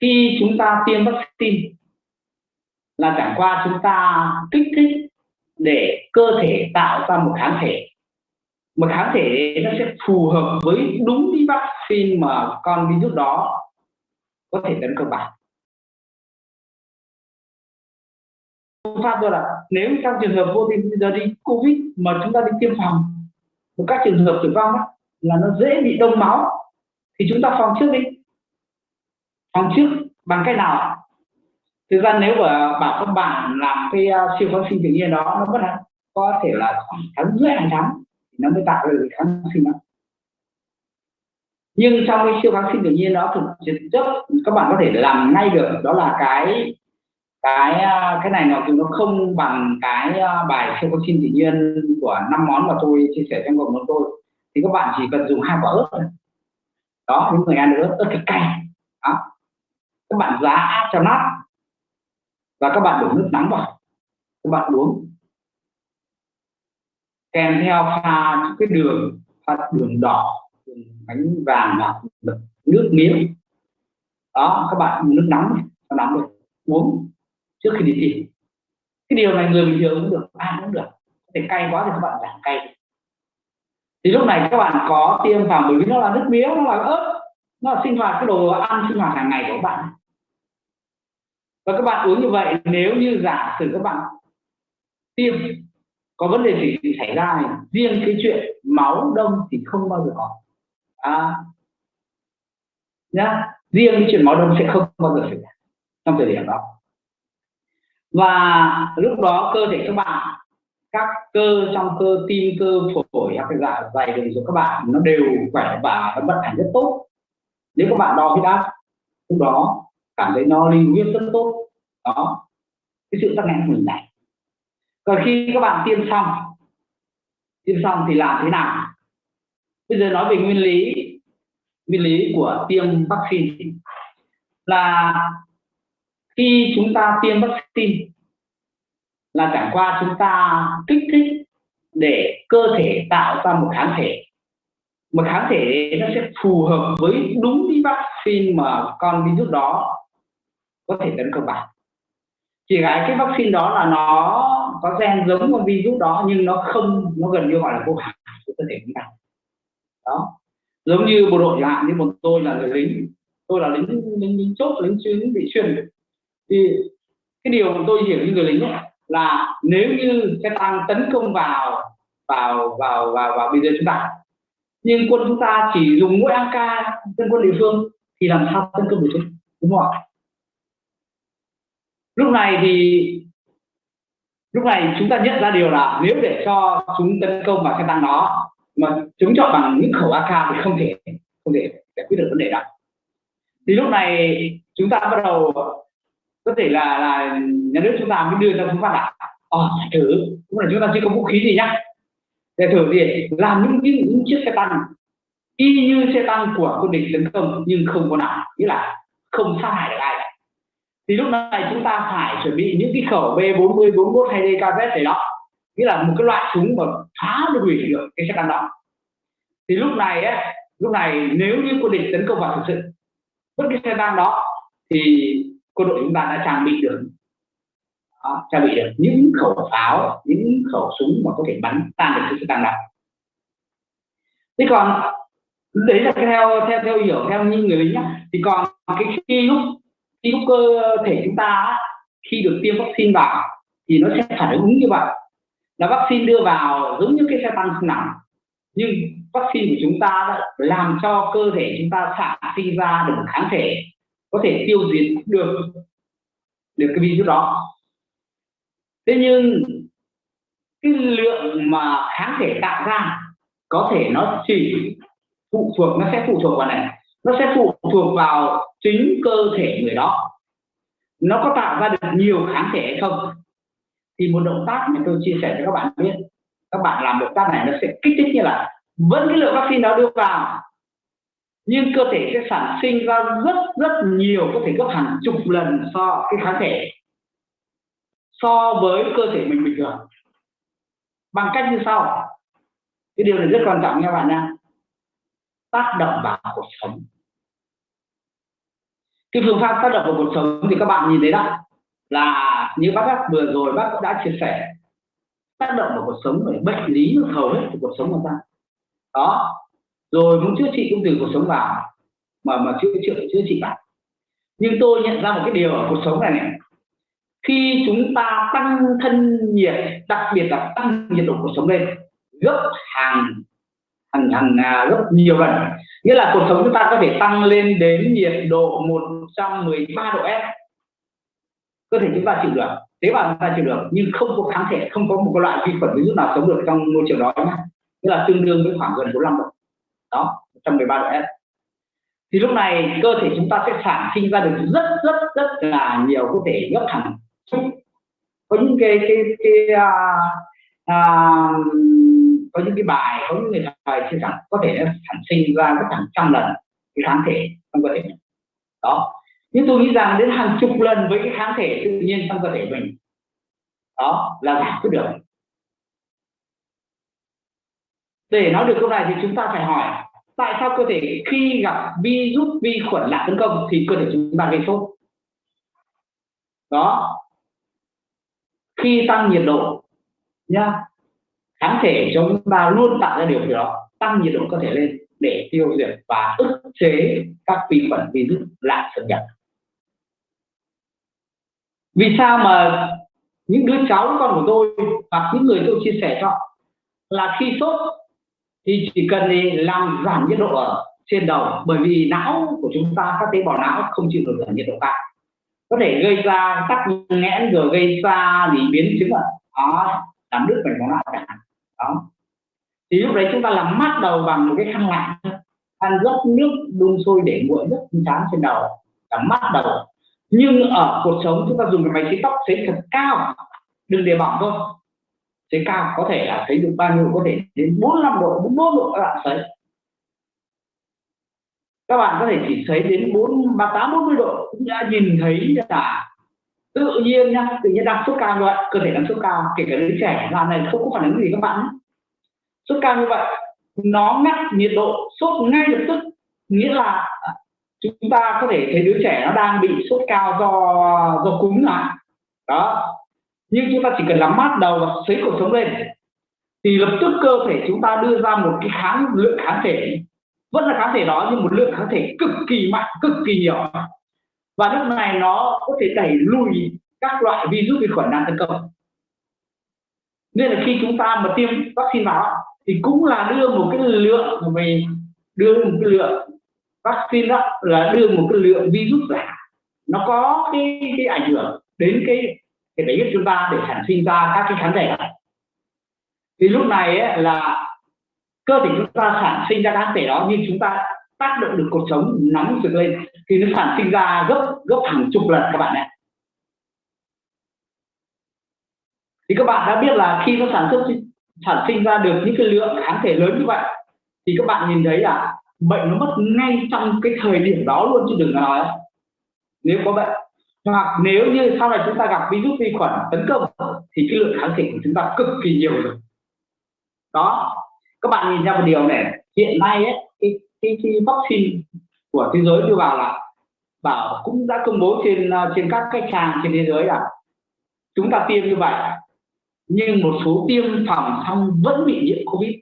khi chúng ta tiêm vaccine là chẳng qua chúng ta kích thích để cơ thể tạo ra một kháng thể. Một kháng thể nó sẽ phù hợp với đúng cái vaccine mà con virus đó có thể tấn công bạn. Pháp rồi là nếu trong trường hợp vô tình giờ đi covid mà chúng ta đi tiêm phòng một các trường hợp tử vong đó, là nó dễ bị đông máu thì chúng ta phòng trước đi phòng trước bằng cách nào? Thực ra nếu mà bảo các bạn làm cái uh, siêu kháng sinh tự nhiên đó nó vẫn có thể là khoảng tháng rưỡi hàng tháng nó mới tạo ra được kháng sinh đó. Nhưng trong cái siêu kháng sinh tự nhiên đó thực chất các bạn có thể làm ngay được đó là cái cái à, cái này nó nó không bằng cái à, bài siêu kháng sinh tự nhiên của năm món mà tôi chia sẻ trong cộng đồng tôi. Thì các bạn chỉ cần dùng hai quả ớt thôi. Đó những người ăn được ớt ớt cái cay. Đó các bạn giá cho nát và các bạn đổ nước nóng vào. Các bạn uống. Kèm theo pha những cái đường, pha đường đỏ, đường bánh vàng hoặc nước miếng. Đó, các bạn nước nóng cho nóng được uống trước khi đi thi cái điều này người bình thường cũng được, ai cũng được. Có thể cay quá thì các bạn giảm cay. Thì lúc này các bạn có tiêm vào bởi vì nó là nước miếng, nó là ớt nó là sinh hoạt cái đồ ăn sinh hoạt hàng ngày của các bạn. Và các bạn uống như vậy nếu như giả sử các bạn tiêm có vấn đề gì xảy ra này. Riêng cái chuyện máu đông thì không bao giờ có. À, nhá. Riêng cái chuyện máu đông sẽ không bao giờ xảy ra trong thời điểm đó. Và lúc đó cơ thể các bạn các cơ trong cơ tim cơ phổi các cái dạ dày đường của các bạn nó đều khỏe và nó vận hành rất tốt nếu các bạn đo huyết áp lúc đó cảm thấy nó linh nguyên rất tốt. Đó. Cái sự tắc nghẽn của mình này. Còn khi các bạn tiêm xong tiêm xong thì làm thế nào? Bây giờ nói về nguyên lý nguyên lý của tiêm vaccine. Là khi chúng ta tiêm vaccine là chẳng qua chúng ta kích thích để cơ thể tạo ra một kháng thể một kháng thể nó sẽ phù hợp với đúng cái vaccine mà con virus đó có thể tấn công bạn. Chỉ cái cái vaccine đó là nó có gen giống con virus đó nhưng nó không nó gần như gọi là vô hại của cơ thể chúng ta. Đó. Giống như bộ đội chẳng hạn như một tôi là người lính. Tôi là lính lính, lính chốt lính chuyên bị chuyên thì cái điều mà tôi hiểu như người lính ấy, là nếu như xe tăng tấn công vào vào vào vào vào bây giờ chúng ta nhưng quân chúng ta chỉ dùng mỗi AK dân quân địa phương thì làm sao tấn công được chứ? Đúng không ạ? Lúc này thì, lúc này chúng ta nhận ra điều là nếu để cho chúng tấn công vào xe tăng đó, mà chúng chọn bằng những khẩu AK thì không thể không thể giải quyết được vấn đề đó. Thì lúc này chúng ta bắt đầu, có thể là là nhà nước chúng ta mới đưa ra phương pháp là ờ thử cũng là chúng ta chưa có vũ khí gì nhá để thử gì làm những, những, những chiếc xe tăng. Y như xe tăng của quân địch tấn công nhưng không có nào nghĩa là không sát hại được ai cả. Thì lúc này chúng ta phải chuẩn bị những cái khẩu B40 41 hay DKZ này đó nghĩa là một cái loại súng mà phá được hủy được cái xe tăng đó. Thì lúc này ấy, lúc này nếu như quân địch tấn công vào thực sự bất cứ xe tăng đó thì quân đội chúng ta đã trang bị được đó, trang bị được những khẩu pháo những khẩu súng mà có thể bắn tan được cái tăng đạn. thế còn đấy là theo theo theo hiểu theo như người lính nhá thì còn cái khi lúc khi lúc cơ thể chúng ta khi được tiêm vaccine vào thì nó sẽ phản ứng như vậy là vaccine đưa vào giống như cái xe tăng không nặng nhưng vaccine của chúng ta làm cho cơ thể chúng ta sản sinh ra được kháng thể có thể tiêu diệt được được cái virus đó thế nhưng cái lượng mà kháng thể tạo ra có thể nó chỉ phụ thuộc, nó sẽ phụ thuộc vào này. Nó sẽ phụ thuộc vào chính cơ thể người đó. Nó có tạo ra được nhiều kháng thể hay không? Thì một động tác mà tôi chia sẻ cho các bạn biết, các bạn làm động tác này nó sẽ kích thích như là vẫn cái lượng vaccine đó đưa vào, nhưng cơ thể sẽ sản sinh ra rất rất nhiều, có thể gấp hàng chục lần so cái kháng thể so với cơ thể mình bình thường. Bằng cách như sau. Cái điều này rất quan trọng nha bạn nha. Tác động vào cuộc sống. Cái phương pháp tác động vào cuộc sống thì các bạn nhìn thấy đó, là như bác vừa rồi bác cũng đã chia sẻ. Tác động vào cuộc sống về bệnh lý hầu hết của cuộc sống của ta. Đó. Rồi muốn chữa trị cũng từ cuộc sống vào. Mà mà chữa chữa chữa trị bạn. Nhưng tôi nhận ra một cái điều ở cuộc sống này này khi chúng ta tăng thân nhiệt, đặc biệt là tăng nhiệt độ cuộc sống lên, gấp hàng hàng hàng à, gấp nhiều lần. Nghĩa là cuộc sống chúng ta có thể tăng lên đến nhiệt độ 113 độ F. Cơ thể chúng ta chịu được, tế bào chúng ta chịu được, nhưng không có kháng thể, không có một loại vi khuẩn virus nào sống được trong môi trường đó nhé nghĩa là tương đương với khoảng gần 45 độ. Đó 113 độ F. Thì lúc này cơ thể chúng ta sẽ sản sinh ra được rất rất rất là nhiều có thể gấp hàng có những cái cái cái à, à, có những cái bài có những người thầy chia sẻ có thể sản sinh ra có hàng trăm lần cái kháng thể trong cơ thể đó. Nhưng tôi nghĩ rằng đến hàng chục lần với cái kháng thể tự nhiên trong cơ thể mình đó là giải quyết được. Để nói được câu này thì chúng ta phải hỏi tại sao cơ thể khi gặp virus vi khuẩn lạ tấn công thì cơ thể chúng ta gây sốt? Đó khi tăng nhiệt độ nhá, kháng thể chúng ta luôn tạo ra điều gì đó, tăng nhiệt độ cơ thể lên để tiêu diệt và ức chế các vi khuẩn virus lạ xâm nhập. Vì sao mà những đứa cháu, con của tôi hoặc những người tôi chia sẻ cho, là khi sốt thì chỉ cần thì làm giảm nhiệt độ ở trên đầu, bởi vì não của chúng ta, các tế bào não không chịu được ở nhiệt độ cao có thể gây ra tắc nghẽn rồi gây ra gì biến chứng ở đó làm đứt mạch máu não chẳng hạn đó. Thì lúc đấy chúng ta làm mát đầu bằng một cái khăn lạnh, khăn rót nước đun sôi để nguội rất chán trên đầu, làm mát đầu. Nhưng ở cuộc sống chúng ta dùng cái máy sấy tóc sấy thật cao, đừng để bỏng thôi. Sấy cao có thể là thấy được bao nhiêu, có thể đến 45 độ 44 độ các bạn sấy các bạn có thể chỉ sấy đến 4 38 40 độ. Cũng đã nhìn thấy là tự nhiên nhá, tự nhiên đang sốt cao như vậy, cơ thể đang sốt cao, kể cả đứa trẻ là này không có phản ứng gì các bạn sốt cao như vậy, nó ngắt nhiệt độ, sốt ngay lập tức. Nghĩa là à, chúng ta có thể thấy đứa trẻ nó đang bị sốt cao do do cúm là đó. Nhưng chúng ta chỉ cần làm mát đầu và sấy cuộc sống lên, thì lập tức cơ thể chúng ta đưa ra một cái kháng, lượng kháng thể vẫn là kháng thể đó nhưng một lượng kháng thể cực kỳ mạnh cực kỳ nhiều. Và lúc này nó có thể đẩy lùi các loại virus vi khuẩn đang tấn công. Nên là khi chúng ta mà tiêm vaccine vào thì cũng là đưa một cái lượng về đưa một cái lượng vaccine đó là đưa một cái lượng virus giả nó có cái cái ảnh hưởng đến cái cái đấy chúng ta để sản sinh ra các cái kháng thể. Thì lúc này ấy, là cơ thể chúng ta sản sinh ra kháng thể đó, nhưng chúng ta tác động được cuộc sống, nóng rực lên, thì nó sản sinh ra gấp gấp hàng chục lần các bạn ạ. Thì các bạn đã biết là khi nó sản xuất, sản sinh ra được những cái lượng kháng thể lớn như vậy, thì các bạn nhìn thấy là bệnh nó mất ngay trong cái thời điểm đó luôn chứ đừng nói. Nếu có bệnh, hoặc nếu như sau này chúng ta gặp virus vi khuẩn tấn công, thì cái lượng kháng thể của chúng ta cực kỳ nhiều rồi. Đó các bạn nhìn ra một điều này hiện nay ấy, cái, cái, cái vaccine của thế giới đưa vào là bảo cũng đã công bố trên à, trên các cái trang trên thế giới là chúng ta tiêm như vậy nhưng một số tiêm phòng xong vẫn bị nhiễm covid.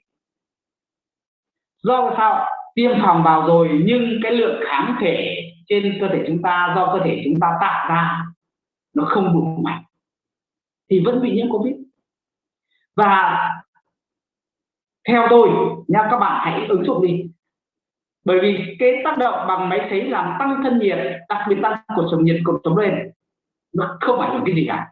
Do sao? Tiêm phòng vào rồi nhưng cái lượng kháng thể trên cơ thể chúng ta do cơ thể chúng ta tạo ra nó không đủ mạnh thì vẫn bị nhiễm covid. Và theo tôi nha các bạn hãy ứng dụng đi. Bởi vì cái tác động bằng máy sấy làm tăng thân nhiệt, đặc biệt tăng cột sống nhiệt cột sống lên, nó không ảnh hưởng cái gì cả.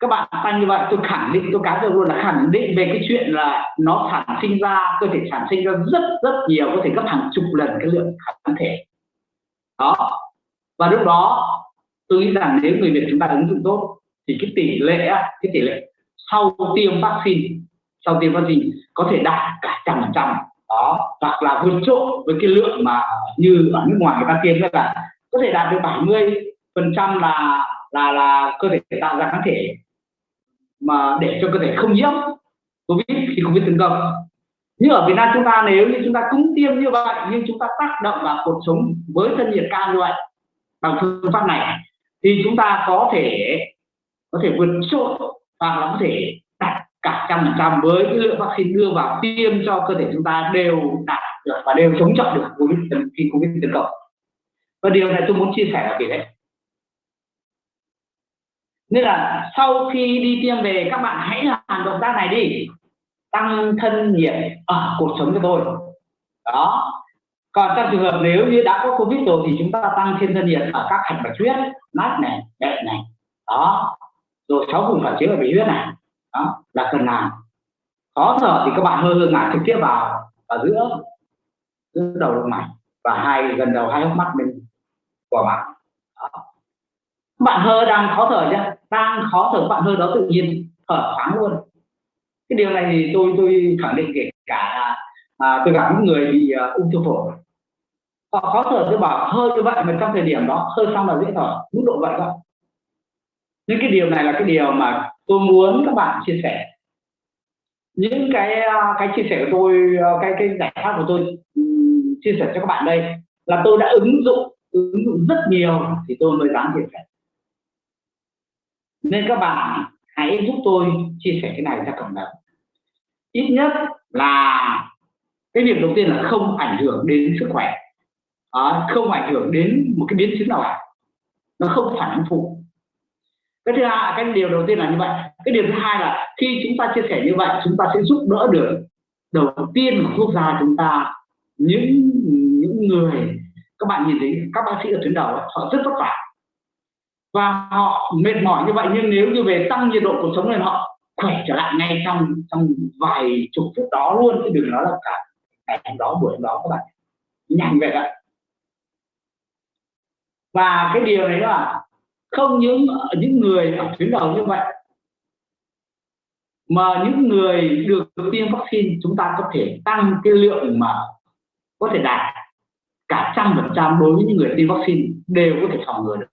Các bạn tăng như vậy, tôi khẳng định, tôi cá nhân luôn là khẳng định về cái chuyện là nó sản sinh ra, cơ thể sản sinh ra rất rất nhiều, có thể gấp hàng chục lần cái lượng kháng thể. Đó. Và lúc đó, tôi nghĩ rằng nếu người Việt chúng ta ứng dụng tốt, thì cái tỷ lệ cái tỷ lệ sau tiêm vaccine sau tiêm vaccine có thể đạt cả trăm phần trăm. Đó, hoặc là vượt trội với cái lượng mà như ở nước ngoài người ta tiêm là có thể đạt được 70 phần trăm là là là cơ thể tạo ra kháng thể mà để cho cơ thể không nhiễm covid khi covid tấn công. Nhưng ở Việt Nam chúng ta, nếu như chúng ta cũng tiêm như vậy, nhưng chúng ta tác động vào cuộc sống với thân nhiệt cao như vậy bằng phương pháp này, thì chúng ta có thể có thể vượt trội hoặc là có thể cả trăm phần trăm với cái lượng vaccine đưa vào tiêm cho cơ thể chúng ta đều đạt được và đều chống chọi được covid khi covid tấn công. Và điều này tôi muốn chia sẻ là gì đấy nên là sau khi đi tiêm về, các bạn hãy làm động tác này đi. Tăng thân nhiệt ở cuộc sống cho tôi. Đó. Còn trong trường hợp nếu như đã có covid rồi thì chúng ta tăng thêm thân nhiệt ở các hạch bạch huyết, mát này bệnh này. Đó. Rồi sáu vùng phản chiếu ở bị huyết này đó là cần làm khó thở thì các bạn hơi hơi ngả trực tiếp vào ở giữa giữa đầu lông mày và hai gần đầu hai hốc mắt bên của bạn. Đó. bạn hơi đang khó thở chứ đang khó thở bạn hơi đó tự nhiên thở thoáng luôn. Cái điều này thì tôi tôi khẳng định kể cả à, tôi gặp những người bị uh, ung thư phổi. Họ khó thở tôi bảo hơi như vậy mà trong thời điểm đó hơi xong là dễ thở mức độ vậy thôi nhưng cái điều này là cái điều mà tôi muốn các bạn chia sẻ. Những cái à, cái chia sẻ của tôi à, cái cái giải pháp của tôi chia sẻ cho các bạn đây là tôi đã ứng dụng ứng dụng rất nhiều thì tôi mới dám chia sẻ. Nên các bạn hãy giúp tôi chia sẻ cái này ra cộng đồng. Ít nhất là cái việc đầu tiên là không ảnh hưởng đến sức khỏe. À, không ảnh hưởng đến một cái biến chứng nào cả. Nó không phản ứng phụ cái thứ hai cái điều đầu tiên là như vậy. Cái điều thứ hai là khi chúng ta chia sẻ như vậy, chúng ta sẽ giúp đỡ được đầu tiên của quốc gia chúng ta, những những người. Các bạn nhìn thấy các bác sĩ ở tuyến đầu họ rất vất vả. Và họ mệt mỏi như vậy, nhưng nếu như về tăng nhiệt độ cuộc sống lên, họ khỏe trở lại ngay trong trong vài chục phút đó luôn. Chứ đừng nói là cả ngày đó, buổi đó các bạn. Nhanh về vậy và cái điều này là không những những người ở tuyến đầu như vậy, mà những người được tiêm vaccine chúng ta có thể tăng cái lượng mà có thể đạt cả trăm phần trăm đối với những người tiêm vaccine đều có thể phòng ngừa được.